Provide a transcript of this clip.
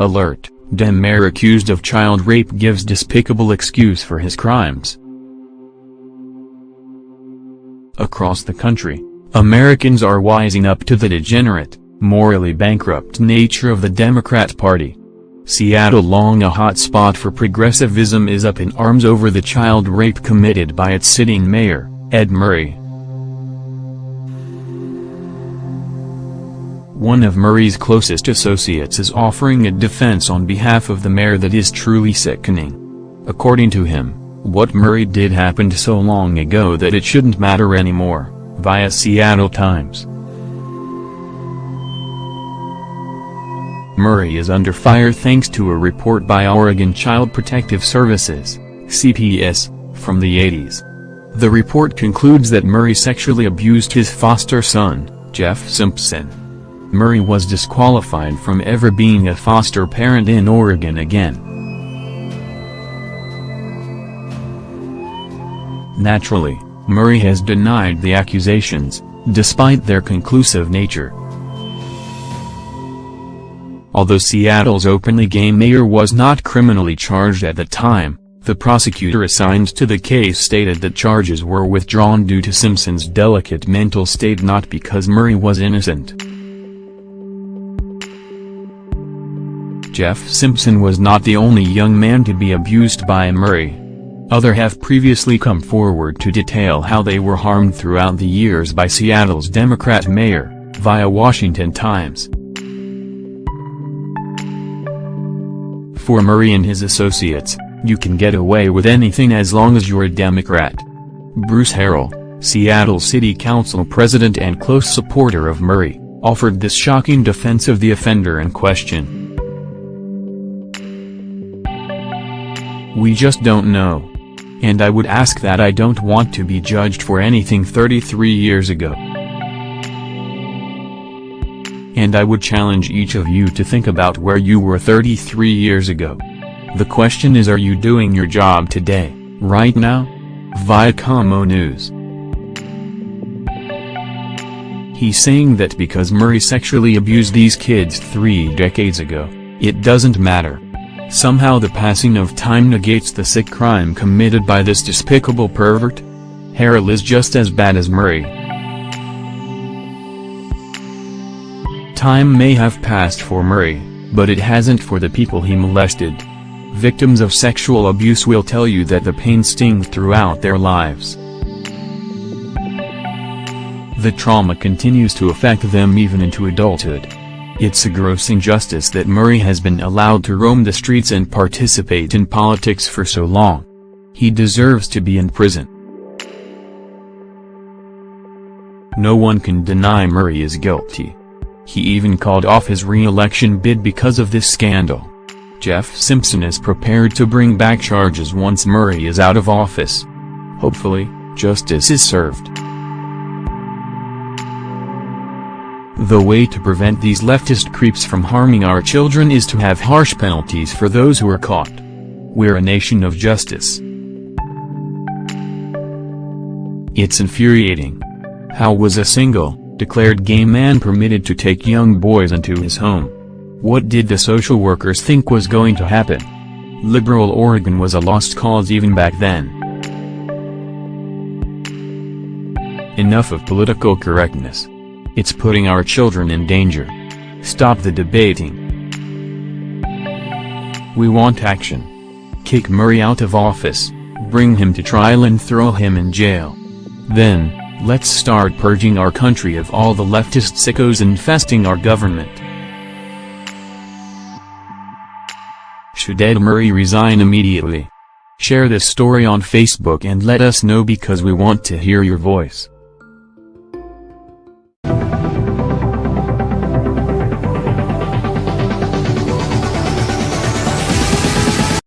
Alert, Dem mayor accused of child rape gives despicable excuse for his crimes. Across the country, Americans are wising up to the degenerate, morally bankrupt nature of the Democrat Party. Seattle long a hot spot for progressivism is up in arms over the child rape committed by its sitting mayor, Ed Murray. One of Murray's closest associates is offering a defense on behalf of the mayor that is truly sickening. According to him, what Murray did happened so long ago that it shouldn't matter anymore, via Seattle Times. Murray is under fire thanks to a report by Oregon Child Protective Services, CPS, from the 80s. The report concludes that Murray sexually abused his foster son, Jeff Simpson. Murray was disqualified from ever being a foster parent in Oregon again. Naturally, Murray has denied the accusations, despite their conclusive nature. Although Seattle's openly gay mayor was not criminally charged at the time, the prosecutor assigned to the case stated that charges were withdrawn due to Simpson's delicate mental state not because Murray was innocent. Jeff Simpson was not the only young man to be abused by Murray. Other have previously come forward to detail how they were harmed throughout the years by Seattle's Democrat mayor, via Washington Times. For Murray and his associates, you can get away with anything as long as you're a Democrat. Bruce Harrell, Seattle City Council president and close supporter of Murray, offered this shocking defense of the offender in question. We just don't know. And I would ask that I don't want to be judged for anything 33 years ago. And I would challenge each of you to think about where you were 33 years ago. The question is are you doing your job today, right now? via KOMO News. He's saying that because Murray sexually abused these kids three decades ago, it doesn't matter. Somehow the passing of time negates the sick crime committed by this despicable pervert? Harrell is just as bad as Murray. Time may have passed for Murray, but it hasn't for the people he molested. Victims of sexual abuse will tell you that the pain stings throughout their lives. The trauma continues to affect them even into adulthood. It's a gross injustice that Murray has been allowed to roam the streets and participate in politics for so long. He deserves to be in prison. No one can deny Murray is guilty. He even called off his re-election bid because of this scandal. Jeff Simpson is prepared to bring back charges once Murray is out of office. Hopefully, justice is served. The way to prevent these leftist creeps from harming our children is to have harsh penalties for those who are caught. We're a nation of justice. It's infuriating. How was a single, declared gay man permitted to take young boys into his home? What did the social workers think was going to happen? Liberal Oregon was a lost cause even back then. Enough of political correctness. It's putting our children in danger. Stop the debating. We want action. Kick Murray out of office, bring him to trial and throw him in jail. Then, let's start purging our country of all the leftist sickos infesting our government. Should Ed Murray resign immediately? Share this story on Facebook and let us know because we want to hear your voice.